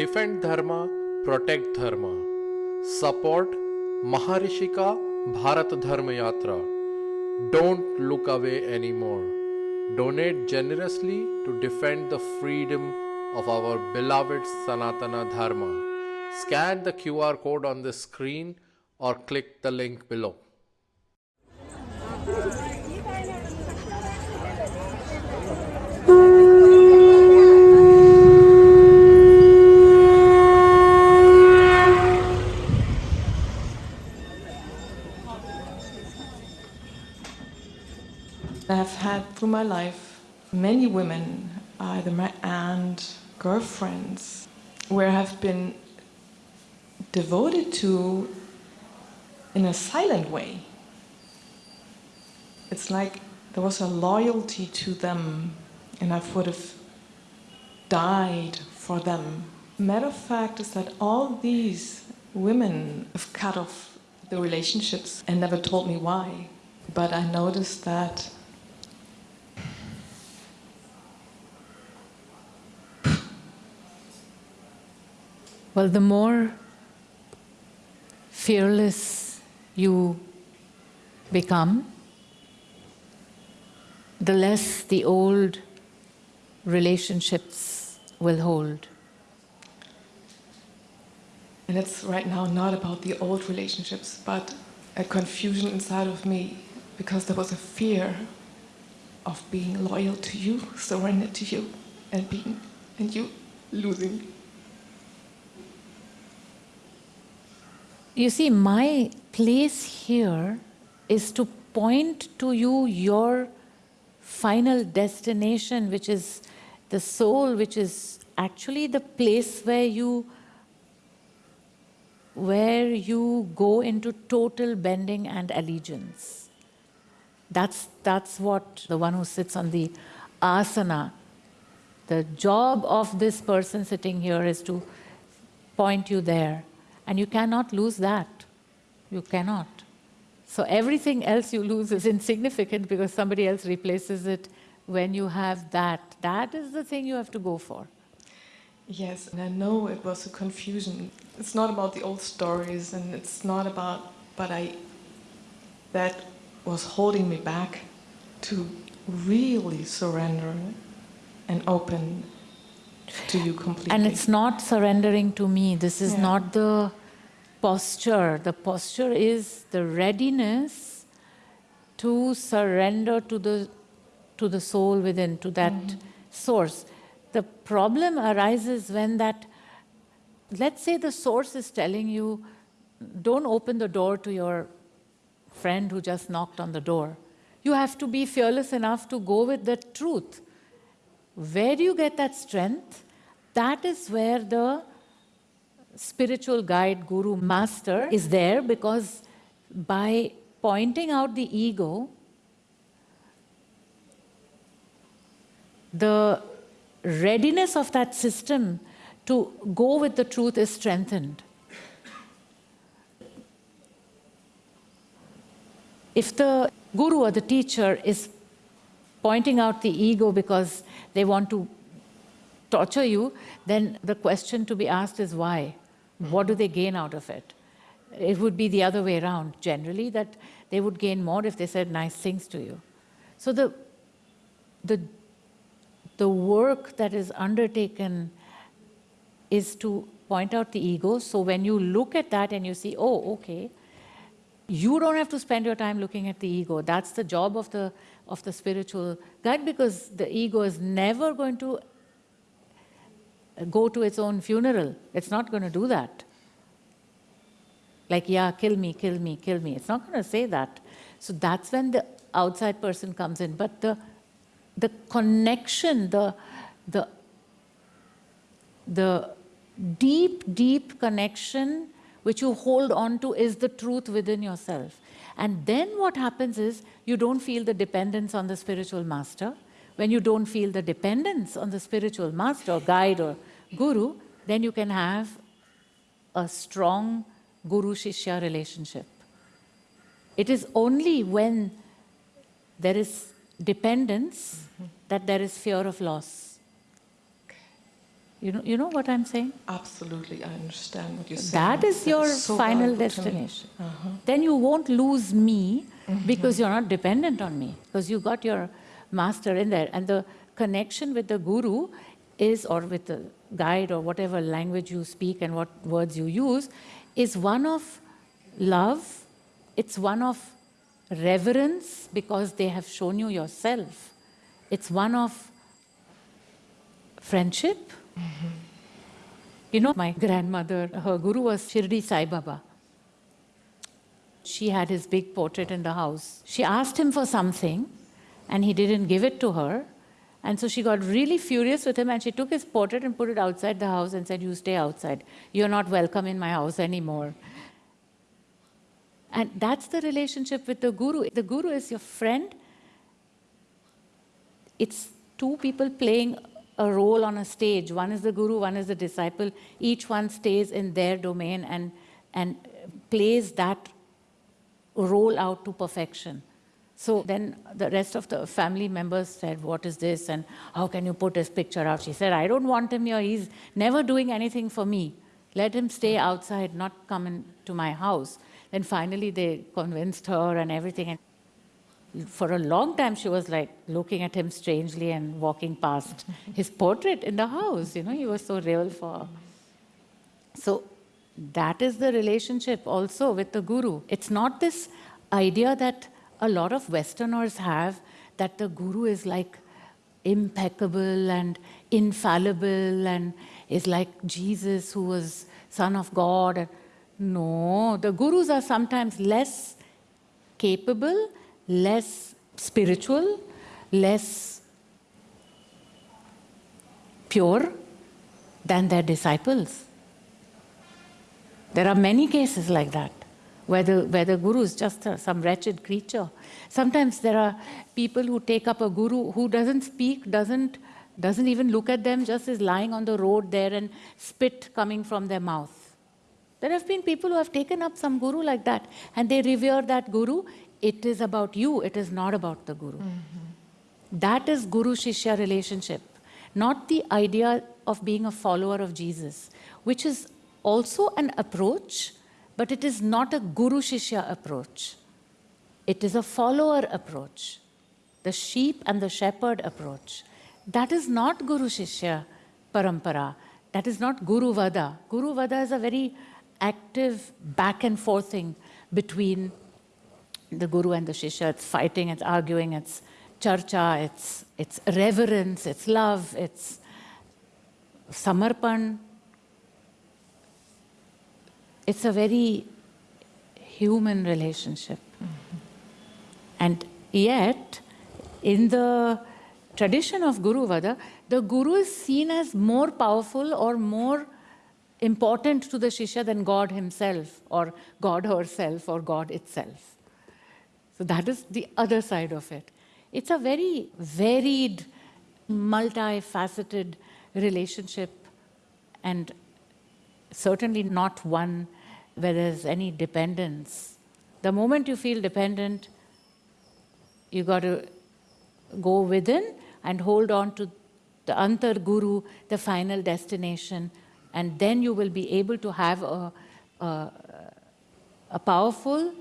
Defend Dharma, protect Dharma. Support Maharishika Bharat Dharma Yatra. Don't look away anymore. Donate generously to defend the freedom of our beloved Sanatana Dharma. Scan the QR code on the screen or click the link below. Had through my life many women, either my aunt, girlfriends, where I have been devoted to in a silent way. It's like there was a loyalty to them and I would have died for them. Matter of fact is that all these women have cut off the relationships and never told me why. But I noticed that Well, the more fearless you become, the less the old relationships will hold. And it's right now not about the old relationships, but a confusion inside of me because there was a fear of being loyal to you, surrendered to you, and being and you losing. You see, my place here is to point to you your final destination, which is the soul, which is actually the place where you where you go into total bending and allegiance. That's, that's what the one who sits on the asana, the job of this person sitting here is to point you there. And you cannot lose that. You cannot. So everything else you lose is insignificant because somebody else replaces it when you have that. That is the thing you have to go for. Yes, and I know it was a confusion. It's not about the old stories and it's not about, but I, that was holding me back to really surrender and open to you completely. And it's not surrendering to me. This is Yeah. not the posture. The posture is the readiness to surrender to the, to the soul within, to that mm-hmm. source. The problem arises when that, let's say the source is telling you, don't open the door to your friend who just knocked on the door. You have to be fearless enough to go with the truth. Where do you get that strength? That is where the spiritual guide, guru, master is there because by pointing out the ego, the readiness of that system to go with the truth is strengthened. If the guru or the teacher is pointing out the ego because they want to torture you, then the question to be asked is why? What do they gain out of it? It would be the other way around, generally, that they would gain more if they said nice things to you. So the, the, the work that is undertaken is to point out the ego. So when you look at that and you see, oh, okay, you don't have to spend your time looking at the ego. That's the job of the, of the spiritual guide because the ego is never going to go to its own funeral. It's not going to do that. Like, yeah, kill me, kill me, kill me. It's not going to say that. So that's when the outside person comes in. But the, the connection, the, the, the deep, deep connection which you hold on to is the truth within yourself. And then what happens is you don't feel the dependence on the spiritual master. When you don't feel the dependence on the spiritual master or guide or guru, then you can have a strong guru-shishya relationship. It is only when there is dependence that there is fear of loss. You know, you know what I'm saying? Absolutely, I understand what you're saying. That is your so final valuable to me. destination. Uh-huh. Then you won't lose me because you're not dependent on me, because you got your master in there. And the connection with the guru is, or with the guide, or whatever language you speak and what words you use, is one of love, it's one of reverence because they have shown you yourself, it's one of friendship. Mm-hmm. You know, my grandmother, her guru was Shirdi Sai Baba. She had his big portrait in the house. She asked him for something and he didn't give it to her. And so she got really furious with him and she took his portrait and put it outside the house and said, You stay outside. You're not welcome in my house anymore. And that's the relationship with the guru. The guru is your friend. It's two people playing a role on a stage. One is the guru, one is the disciple. Each one stays in their domain and, and plays that role out to perfection. So then the rest of the family members said, What is this? And how can you put his picture out? She said, I don't want him here. He's never doing anything for me. Let him stay outside, not come into my house. Then finally they convinced her and everything. And for a long time she was like looking at him strangely and walking past his portrait in the house. You know, he was so real for her. So that is the relationship also with the guru. It's not this idea that a lot of Westerners have that the guru is like impeccable and infallible and is like Jesus who was son of God. No, the gurus are sometimes less capable, less spiritual, less pure than their disciples. There are many cases like that, where the, where the guru is just a, some wretched creature. Sometimes there are people who take up a guru who doesn't speak, doesn't, doesn't even look at them, just is lying on the road there and spit coming from their mouth. There have been people who have taken up some guru like that, and they revere that guru. It is about you, it is not about the guru. Mm-hmm. That is guru shishya relationship, not the idea of being a follower of Jesus, which is also an approach, but it is not a guru shishya approach. It is a follower approach, the sheep and the shepherd approach. That is not guru shishya parampara. That is not guru vada. Guru vada is a very active back and forth thing between the guru and the shishya. It's fighting, it's arguing, it's charcha, it's, it's reverence, it's love, it's samarpan. It's a very human relationship. And yet, in the tradition of Guru Vada, the Guru is seen as more powerful or more important to the Shishya than God himself, or God herself, or God itself. So that is the other side of it. It's a very varied, multifaceted relationship, and certainly not one where there's any dependence. The moment you feel dependent, you got to go within and hold on to the antar guru, the final destination, and then you will be able to have a, a, a powerful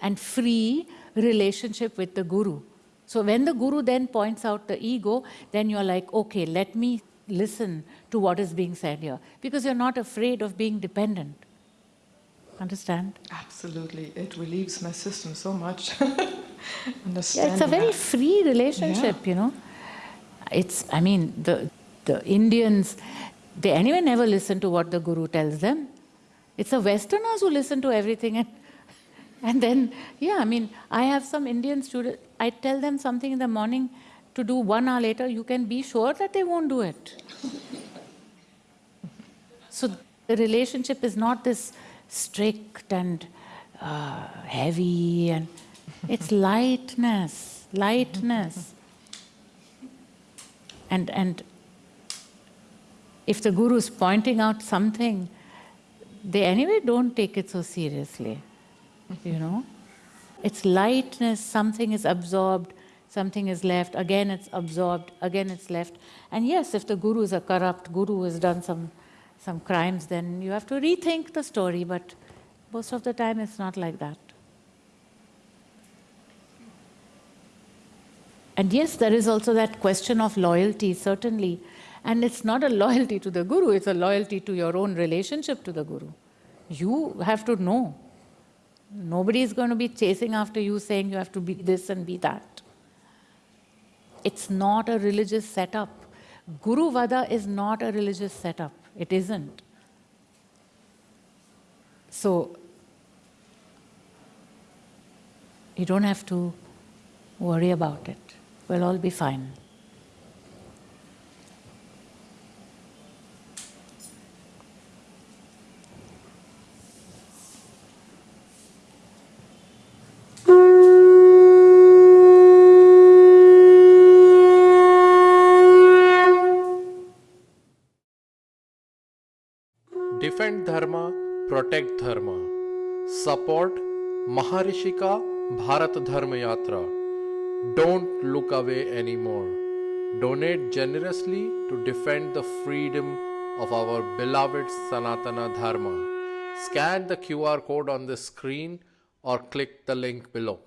and free relationship with the guru. So when the guru then points out the ego, then you're like, okay, let me listen to what is being said here, because you're not afraid of being dependent. Understand? Absolutely, it relieves my system so much. Yeah, it's a very free relationship, you know. It's, I mean, the, the Indians, they anyway never listen to what the guru tells them. It's the Westerners who listen to everything. And, and then, yeah, I mean, I have some Indian students, I tell them something in the morning to do one hour later, you can be sure that they won't do it. so the relationship is not this strict and uh, heavy and it's lightness, lightness. And, and if the guru is pointing out something, they anyway don't take it so seriously, you know. It's lightness, something is absorbed, something is left, again it's absorbed, again it's left. And yes, if the guru is a corrupt guru has done some, some crimes, then you have to rethink the story, but most of the time it's not like that. And yes, there is also that question of loyalty, certainly. And it's not a loyalty to the guru, it's a loyalty to your own relationship to the guru. You have to know. Nobody is going to be chasing after you saying you have to be this and be that. It's not a religious setup. Guru Vada is not a religious setup. It isn't. So, you don't have to worry about it. We'll all be fine. Defend Dharma, protect Dharma. Support Maharishika Bharat Dharma Yatra. Don't look away anymore. Donate generously to defend the freedom of our beloved Sanatana Dharma. Scan the QR code on the screen or click the link below.